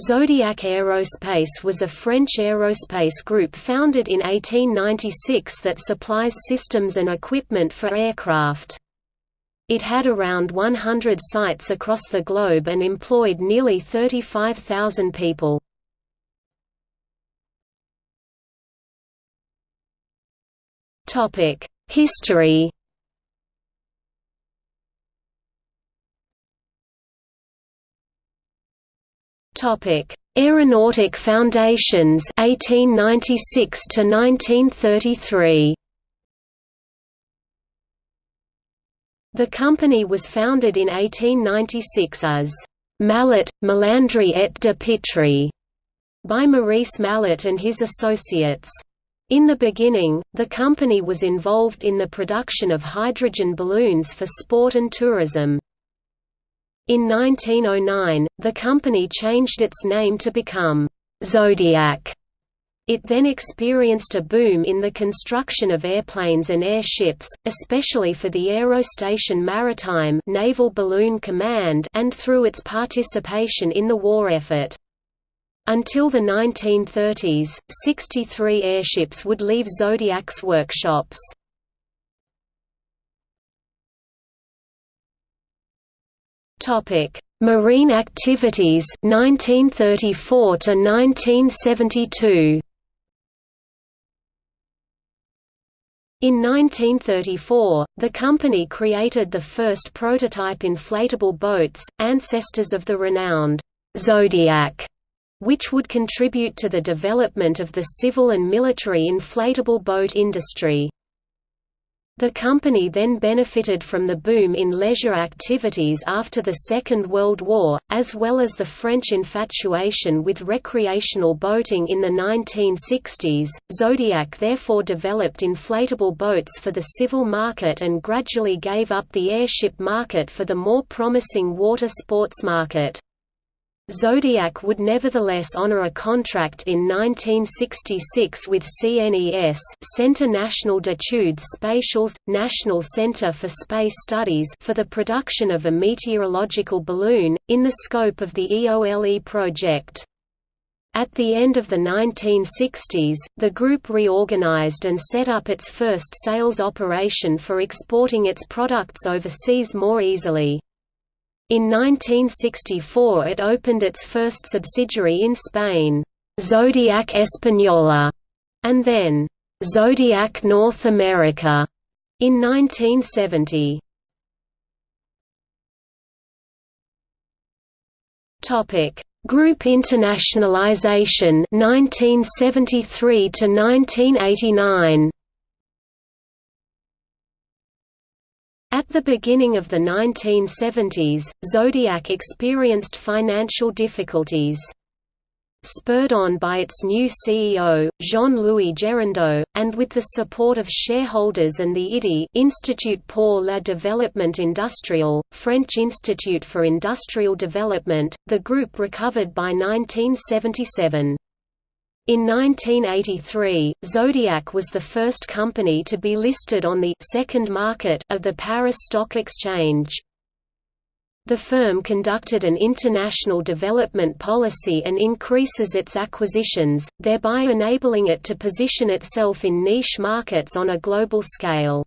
Zodiac Aerospace was a French aerospace group founded in 1896 that supplies systems and equipment for aircraft. It had around 100 sites across the globe and employed nearly 35,000 people. History Topic: Aeronautic Foundations 1896 to 1933. The company was founded in 1896 as Mallet, Melandri et de Pitry by Maurice Mallet and his associates. In the beginning, the company was involved in the production of hydrogen balloons for sport and tourism. In 1909, the company changed its name to become Zodiac. It then experienced a boom in the construction of airplanes and airships, especially for the Aerostation Maritime Naval Balloon Command and through its participation in the war effort. Until the 1930s, 63 airships would leave Zodiac's workshops. Topic: Marine activities 1934 to 1972. In 1934, the company created the first prototype inflatable boats, ancestors of the renowned Zodiac, which would contribute to the development of the civil and military inflatable boat industry. The company then benefited from the boom in leisure activities after the Second World War, as well as the French infatuation with recreational boating in the 1960s. Zodiac therefore developed inflatable boats for the civil market and gradually gave up the airship market for the more promising water sports market. Zodiac would nevertheless honor a contract in 1966 with CNES Centre National d'études spatiales, National Centre for Space Studies for the production of a meteorological balloon, in the scope of the EOLE project. At the end of the 1960s, the group reorganized and set up its first sales operation for exporting its products overseas more easily. In 1964 it opened its first subsidiary in Spain, Zodiac Española, and then, Zodiac North America, in 1970. Topic: Group internationalization 1973 to 1989 At the beginning of the 1970s, Zodiac experienced financial difficulties. Spurred on by its new CEO, Jean-Louis Gérondeau, and with the support of shareholders and the IDI Institut pour la Développement Industriel, French Institute for Industrial Development, the group recovered by 1977. In 1983, Zodiac was the first company to be listed on the second market of the Paris Stock Exchange. The firm conducted an international development policy and increases its acquisitions, thereby enabling it to position itself in niche markets on a global scale.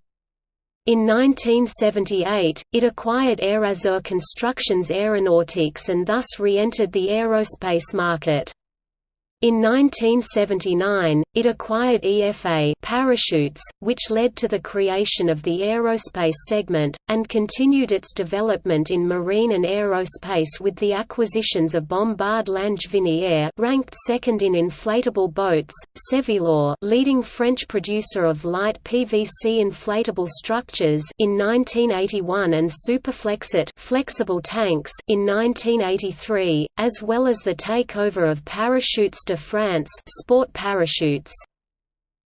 In 1978, it acquired Aerazur Constructions Aeronautics and thus re-entered the aerospace market. In 1979, it acquired EFA parachutes, which led to the creation of the aerospace segment, and continued its development in marine and aerospace with the acquisitions of Bombard Langevinier ranked second in inflatable boats, Sevillor leading French producer of light PVC inflatable structures in 1981 and Superflexit flexible tanks in 1983, as well as the takeover of Parachutes de France sport parachutes.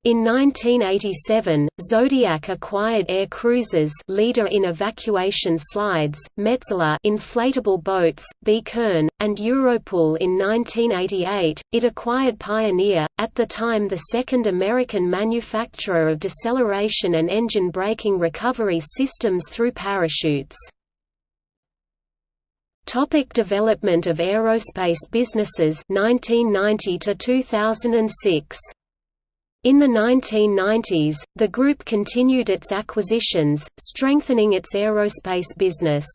In 1987, Zodiac acquired Air Cruisers leader in evacuation slides, Metzeler inflatable boats, B. Kern, and Europool in 1988. It acquired Pioneer, at the time the second American manufacturer of deceleration and engine braking recovery systems through parachutes. Topic development of aerospace businesses 1990 to 2006 in the 1990s, the group continued its acquisitions, strengthening its aerospace business.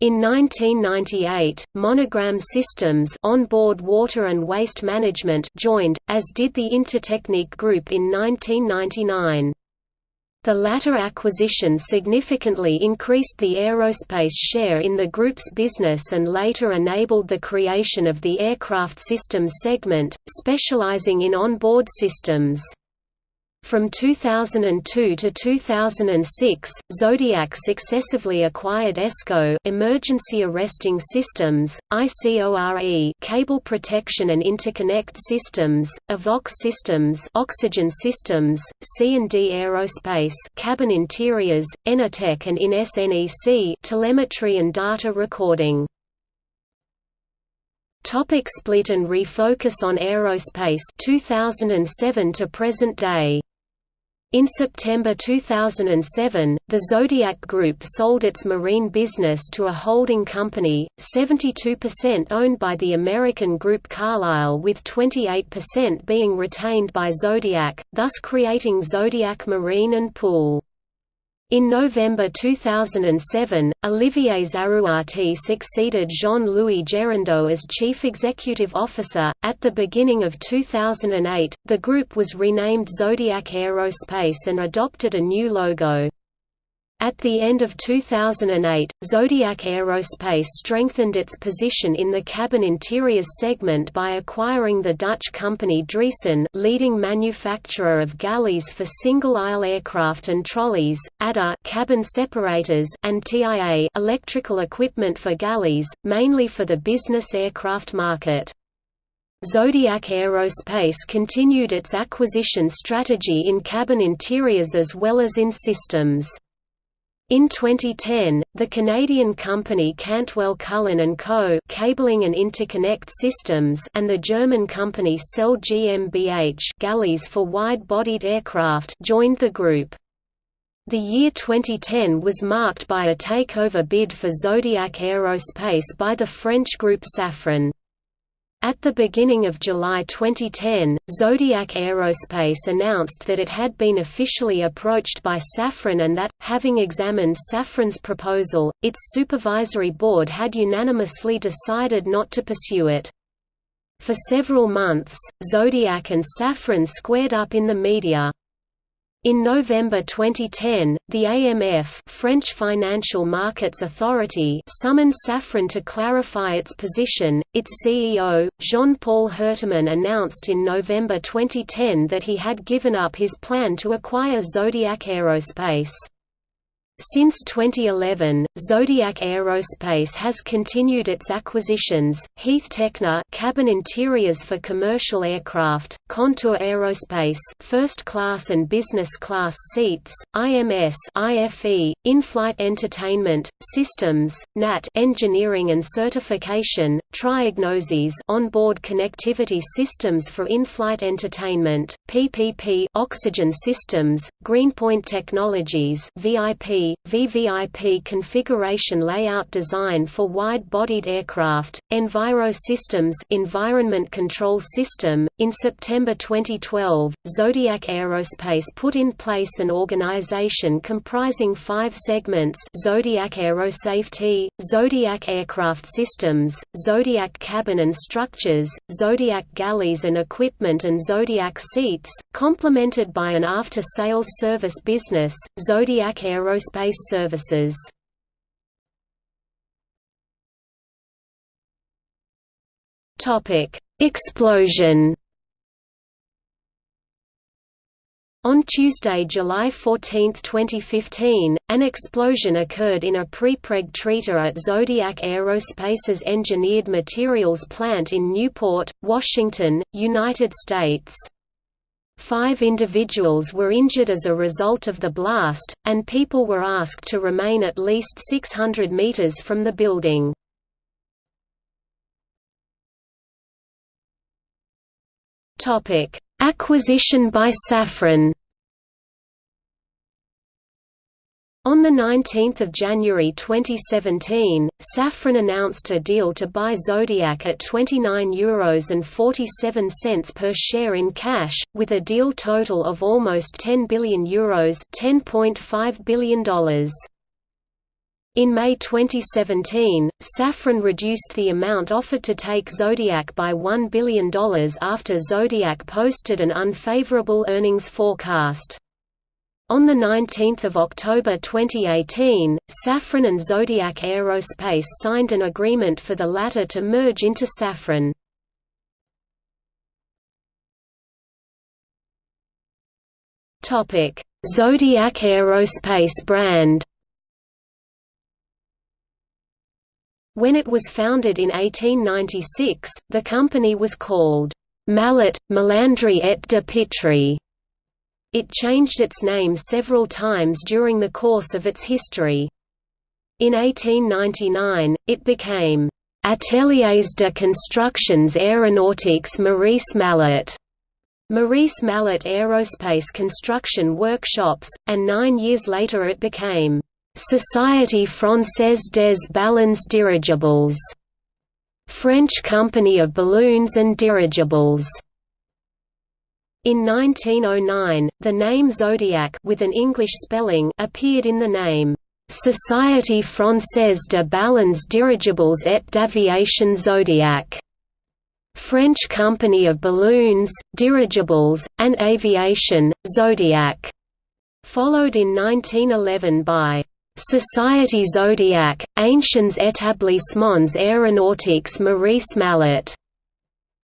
In 1998, Monogram Systems onboard water and waste management joined, as did the Intertechnique Group in 1999. The latter acquisition significantly increased the aerospace share in the group's business and later enabled the creation of the Aircraft Systems segment, specializing in onboard systems. From 2002 to 2006, Zodiac successively acquired ESCO emergency arresting systems, ICORE cable protection and interconnect systems, Avox systems oxygen systems, C&D Aerospace cabin interiors, Enertec and in SNEC telemetry and data recording. Topic split and refocus on aerospace 2007 to present day in September 2007, the Zodiac Group sold its marine business to a holding company, 72% owned by the American group Carlyle with 28% being retained by Zodiac, thus creating Zodiac Marine and Pool. In November 2007, Olivier Zarrouati succeeded Jean-Louis Gérondeau as chief executive officer. At the beginning of 2008, the group was renamed Zodiac Aerospace and adopted a new logo. At the end of 2008, Zodiac Aerospace strengthened its position in the cabin interiors segment by acquiring the Dutch company Driessen leading manufacturer of galleys for single-aisle aircraft and trolleys, ADA cabin separators and TIA electrical equipment for galleys, mainly for the business aircraft market. Zodiac Aerospace continued its acquisition strategy in cabin interiors as well as in systems. In 2010, the Canadian company Cantwell Cullen & Co. Cabling and Interconnect Systems and the German company Sell GmbH galleys for wide-bodied aircraft joined the group. The year 2010 was marked by a takeover bid for Zodiac Aerospace by the French group Safran. At the beginning of July 2010, Zodiac Aerospace announced that it had been officially approached by Safran and that, having examined Safran's proposal, its supervisory board had unanimously decided not to pursue it. For several months, Zodiac and Safran squared up in the media. In November 2010, the AMF French Financial Markets Authority summoned Safran to clarify its position. Its CEO, Jean-Paul Herteman announced in November 2010 that he had given up his plan to acquire Zodiac Aerospace. Since 2011, Zodiac Aerospace has continued its acquisitions, Heath Techna cabin interiors for commercial aircraft, Contour Aerospace first class and business class seats, IMS IFE, in-flight entertainment, systems, NAT engineering and certification, TriaGnoSys onboard connectivity systems for in-flight entertainment, PPP oxygen systems, Greenpoint Technologies VIP VVIP configuration layout design for wide-bodied aircraft, Enviro Systems Environment Control System. In September 2012, Zodiac Aerospace put in place an organization comprising five segments Zodiac Aerosafety, Zodiac Aircraft Systems, Zodiac Cabin and Structures, Zodiac Galleys and Equipment and Zodiac Seats, complemented by an after-sales service business, Zodiac Aerospace space services. Explosion. On Tuesday, July 14, 2015, an explosion occurred in a prepreg treater at Zodiac Aerospace's Engineered Materials plant in Newport, Washington, United States. Five individuals were injured as a result of the blast, and people were asked to remain at least 600 meters from the building. Acquisition by Safran On 19 January 2017, Safran announced a deal to buy Zodiac at €29.47 per share in cash, with a deal total of almost €10 billion Euros $10.5 billion. In May 2017, Safran reduced the amount offered to take Zodiac by $1 billion after Zodiac posted an unfavorable earnings forecast. On 19 October 2018, Safran and Zodiac Aerospace signed an agreement for the latter to merge into Safran. Zodiac Aerospace brand When it was founded in 1896, the company was called Mallet, Melandri et de Pitry. It changed its name several times during the course of its history. In 1899, it became Ateliers de Constructions Aéronautiques Maurice Mallet, Maurice Mallet Aerospace Construction Workshops, and nine years later it became Société Française des Ballons Dirigibles, French Company of Balloons and Dirigibles. In 1909, the name Zodiac with an English spelling appeared in the name Société Française de Ballons Dirigibles et d'Aviation Zodiac. French Company of Balloons, Dirigibles, and Aviation, Zodiac, followed in 1911 by Société Zodiac, Anciens établissements aéronautiques Maurice Mallet.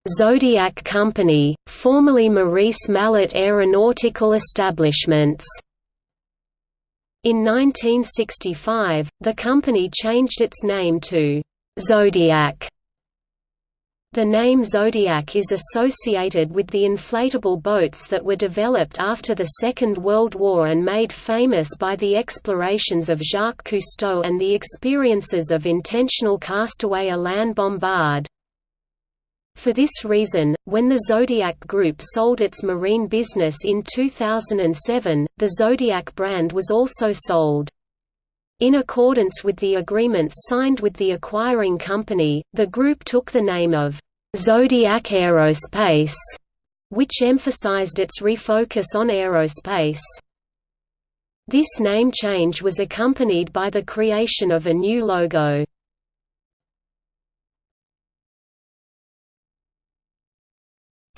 Zodiac Company, formerly Maurice Mallet Aeronautical Establishments. In 1965, the company changed its name to Zodiac. The name Zodiac is associated with the inflatable boats that were developed after the Second World War and made famous by the explorations of Jacques Cousteau and the experiences of intentional castaway Alain Bombard. For this reason, when the Zodiac Group sold its marine business in 2007, the Zodiac brand was also sold. In accordance with the agreements signed with the acquiring company, the group took the name of Zodiac Aerospace, which emphasized its refocus on aerospace. This name change was accompanied by the creation of a new logo.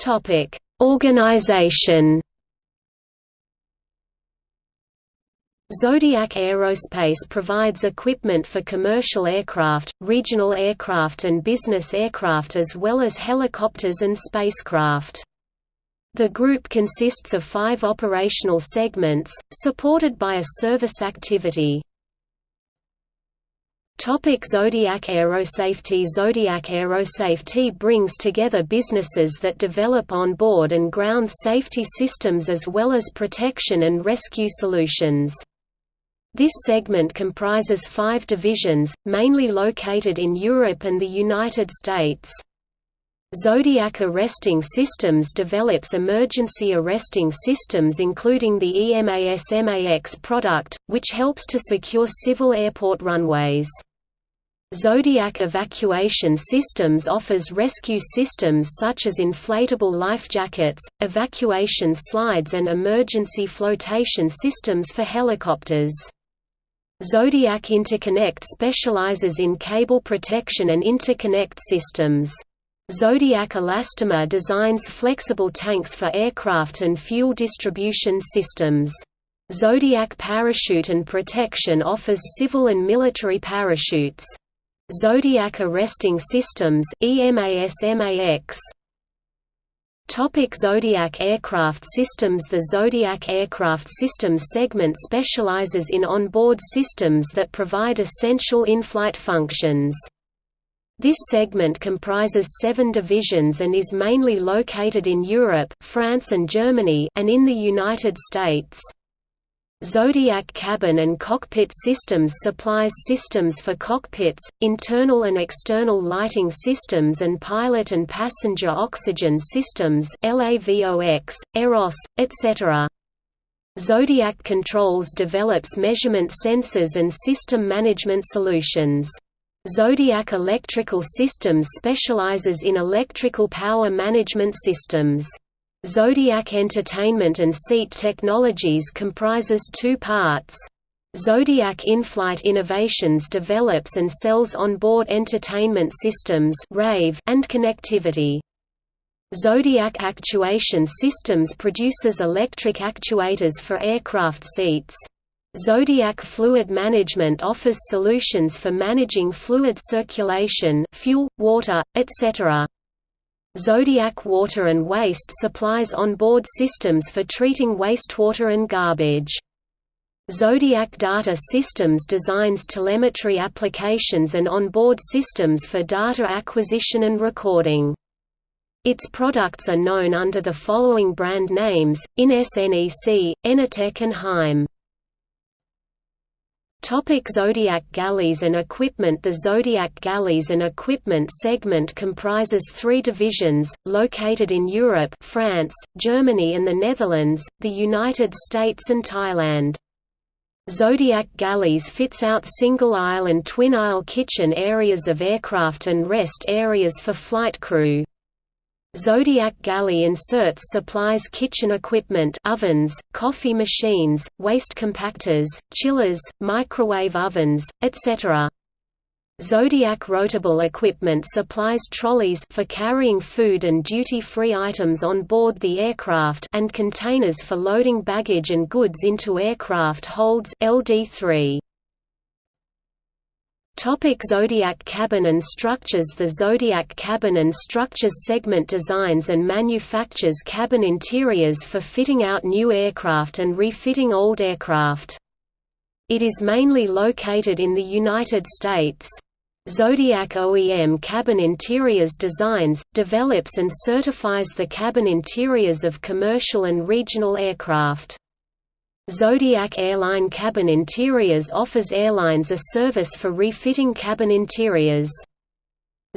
Topic: Organization. Zodiac Aerospace provides equipment for commercial aircraft, regional aircraft and business aircraft as well as helicopters and spacecraft. The group consists of five operational segments, supported by a service activity. Topic Zodiac Aerosafety Zodiac Aerosafety brings together businesses that develop on-board and ground safety systems as well as protection and rescue solutions. This segment comprises five divisions, mainly located in Europe and the United States. Zodiac Arresting Systems develops emergency arresting systems including the EMAS-MAX product, which helps to secure civil airport runways. Zodiac Evacuation Systems offers rescue systems such as inflatable life jackets, evacuation slides and emergency flotation systems for helicopters. Zodiac Interconnect specializes in cable protection and interconnect systems. Zodiac Elastomer designs flexible tanks for aircraft and fuel distribution systems. Zodiac Parachute and Protection offers civil and military parachutes. Zodiac Arresting Systems EMAS-MAX Topic Zodiac Aircraft Systems The Zodiac Aircraft Systems segment specializes in onboard systems that provide essential in-flight functions. This segment comprises seven divisions and is mainly located in Europe, France and Germany and in the United States. Zodiac Cabin and Cockpit Systems supplies systems for cockpits, internal and external lighting systems and pilot and passenger oxygen systems LAVOX, EROS, etc. Zodiac Controls develops measurement sensors and system management solutions. Zodiac Electrical Systems specializes in electrical power management systems. Zodiac Entertainment and Seat Technologies comprises two parts. Zodiac In-Flight Innovations develops and sells onboard entertainment systems and connectivity. Zodiac Actuation Systems produces electric actuators for aircraft seats. Zodiac Fluid Management offers solutions for managing fluid circulation fuel, water, etc. Zodiac Water and Waste supplies onboard systems for treating wastewater and garbage. Zodiac Data Systems designs telemetry applications and onboard systems for data acquisition and recording. Its products are known under the following brand names, IN-SNEC, Enertec and Heim. Topic Zodiac Galleys and Equipment The Zodiac Galleys and Equipment segment comprises three divisions, located in Europe France, Germany and the Netherlands, the United States and Thailand. Zodiac Galleys fits out single-aisle and twin-aisle kitchen areas of aircraft and rest areas for flight crew. Zodiac Galley inserts supplies kitchen equipment ovens, coffee machines, waste compactors, chillers, microwave ovens, etc. Zodiac Rotable Equipment supplies trolleys for carrying food and duty-free items on board the aircraft and containers for loading baggage and goods into aircraft holds LD3. Topic Zodiac Cabin and Structures The Zodiac Cabin and Structures segment designs and manufactures cabin interiors for fitting out new aircraft and refitting old aircraft. It is mainly located in the United States. Zodiac OEM Cabin Interiors designs, develops and certifies the cabin interiors of commercial and regional aircraft. Zodiac Airline Cabin Interiors offers airlines a service for refitting cabin interiors.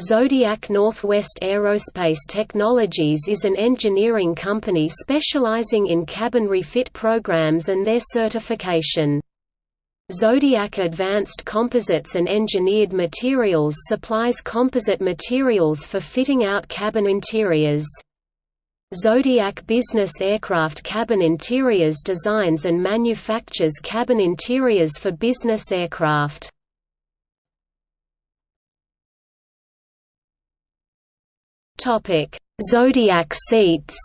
Zodiac Northwest Aerospace Technologies is an engineering company specializing in cabin refit programs and their certification. Zodiac Advanced Composites and Engineered Materials supplies composite materials for fitting out cabin interiors. Zodiac Business Aircraft Cabin Interiors designs and manufactures cabin interiors for business aircraft. Zodiac seats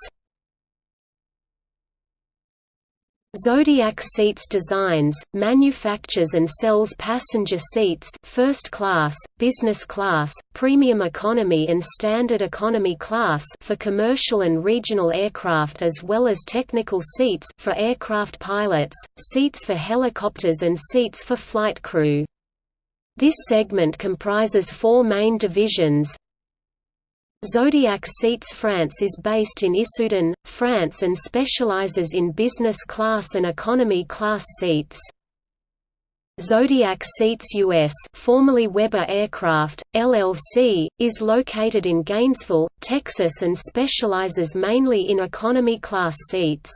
Zodiac Seats designs, manufactures and sells passenger seats first class, business class, premium economy and standard economy class for commercial and regional aircraft as well as technical seats for aircraft pilots, seats for helicopters and seats for flight crew. This segment comprises four main divisions, Zodiac Seats France is based in Issoudun, France and specializes in business class and economy class seats. Zodiac Seats US formerly Weber Aircraft, LLC, is located in Gainesville, Texas and specializes mainly in economy class seats.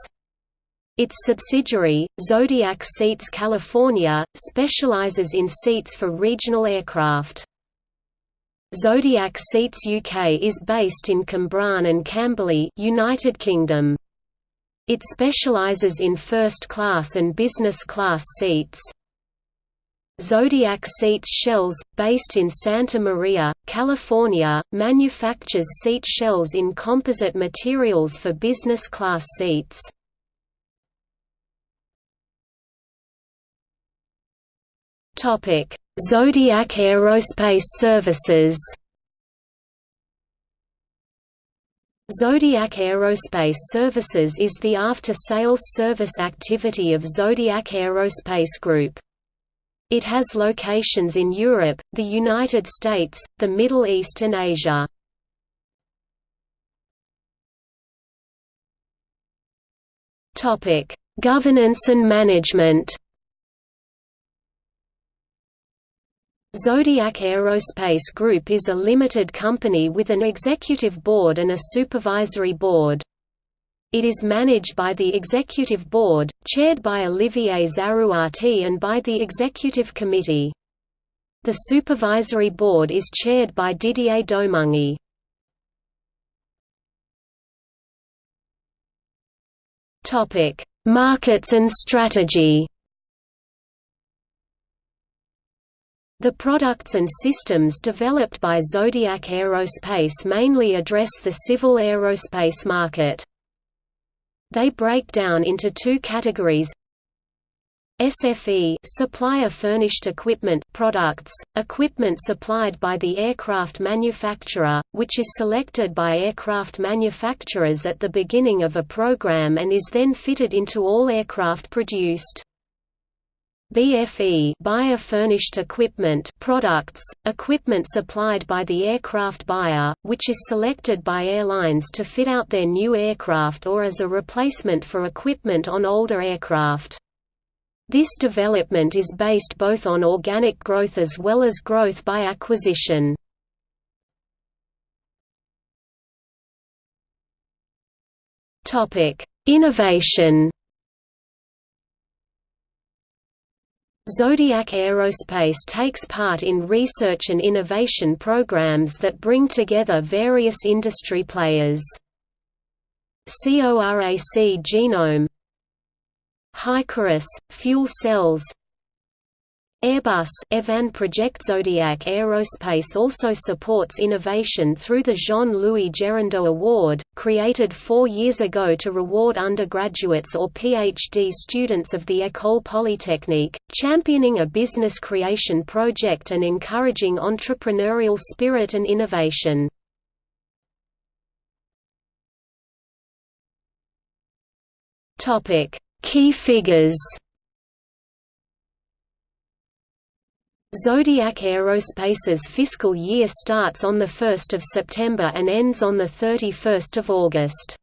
Its subsidiary, Zodiac Seats California, specializes in seats for regional aircraft. Zodiac Seats UK is based in Cwmbran and Camberley, United Kingdom. It specializes in first class and business class seats. Zodiac Seats Shells, based in Santa Maria, California, manufactures seat shells in composite materials for business class seats. Zodiac Aerospace Services Zodiac Aerospace Services is the after-sales service activity of Zodiac Aerospace Group. It has locations in Europe, the United States, the Middle East and Asia. Governance and management Zodiac Aerospace Group is a limited company with an executive board and a supervisory board. It is managed by the Executive Board, chaired by Olivier Zarrouati and by the Executive Committee. The Supervisory Board is chaired by Didier Domange. Markets and strategy The products and systems developed by Zodiac Aerospace mainly address the civil aerospace market. They break down into two categories SFE supplier furnished equipment products, equipment supplied by the aircraft manufacturer, which is selected by aircraft manufacturers at the beginning of a program and is then fitted into all aircraft produced. BFE buyer furnished equipment products, equipment supplied by the aircraft buyer, which is selected by airlines to fit out their new aircraft or as a replacement for equipment on older aircraft. This development is based both on organic growth as well as growth by acquisition. Innovation Zodiac Aerospace takes part in research and innovation programs that bring together various industry players. CORAC Genome HYCARUS, fuel cells Airbus EVAN Project Zodiac Aerospace also supports innovation through the Jean-Louis Gérondeau Award, created four years ago to reward undergraduates or PhD students of the École Polytechnique, championing a business creation project and encouraging entrepreneurial spirit and innovation. Key figures Zodiac Aerospace's fiscal year starts on 1 September and ends on 31 August.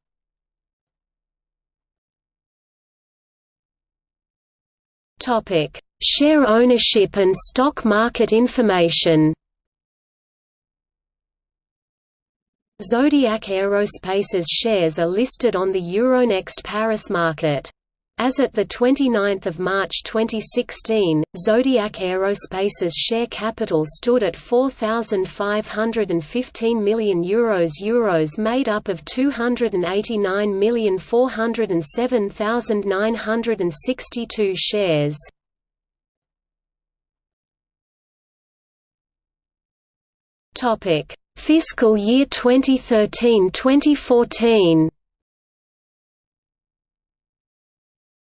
Share ownership and stock market information Zodiac Aerospace's shares are listed on the Euronext Paris market. As at 29 March 2016, Zodiac Aerospace's share capital stood at €4,515 million Euros Euros made up of 289,407,962 shares. Fiscal year 2013-2014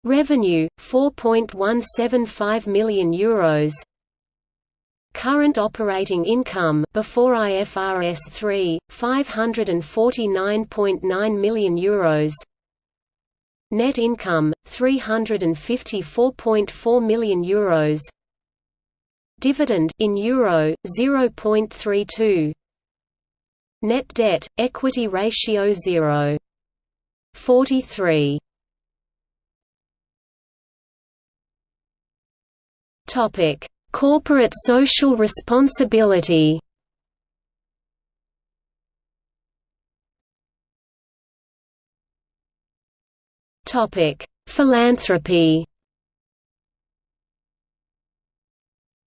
Revenue 4.175 million euros. Current operating income before IFRS 3 549.9 million euros. Net income 354.4 million euros. Dividend in euro 0.32. Net debt equity ratio 0. Topic: Corporate social responsibility. Topic: Philanthropy.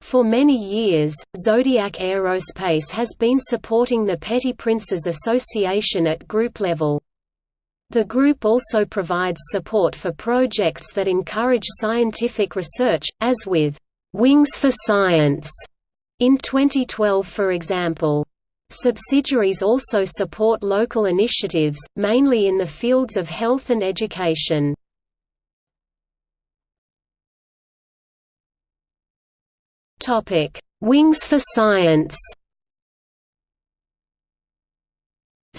For many years, Zodiac Aerospace has been supporting the Petits Princes Association at group level. The group also provides support for projects that encourage scientific research, as with Wings for Science in 2012 for example. Subsidiaries also support local initiatives, mainly in the fields of health and education. Wings for Science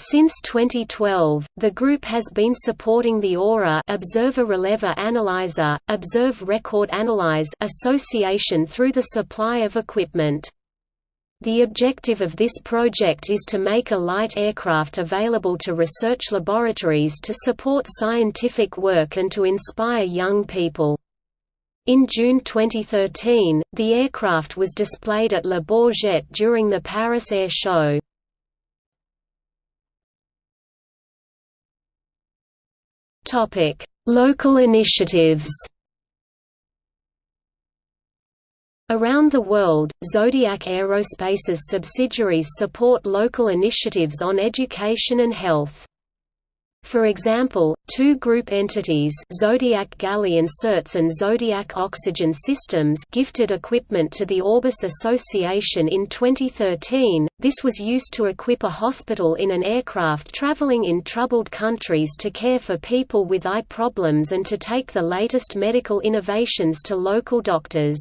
Since 2012, the group has been supporting the AURA Observer Relever Analyzer, Observe Record Analyze association through the supply of equipment. The objective of this project is to make a light aircraft available to research laboratories to support scientific work and to inspire young people. In June 2013, the aircraft was displayed at Le Bourget during the Paris Air Show. Topic: Local initiatives. Around the world, Zodiac Aerospace's subsidiaries support local initiatives on education and health. For example, two group entities Zodiac Galley Inserts and Zodiac Oxygen Systems gifted equipment to the Orbis Association in 2013. This was used to equip a hospital in an aircraft traveling in troubled countries to care for people with eye problems and to take the latest medical innovations to local doctors.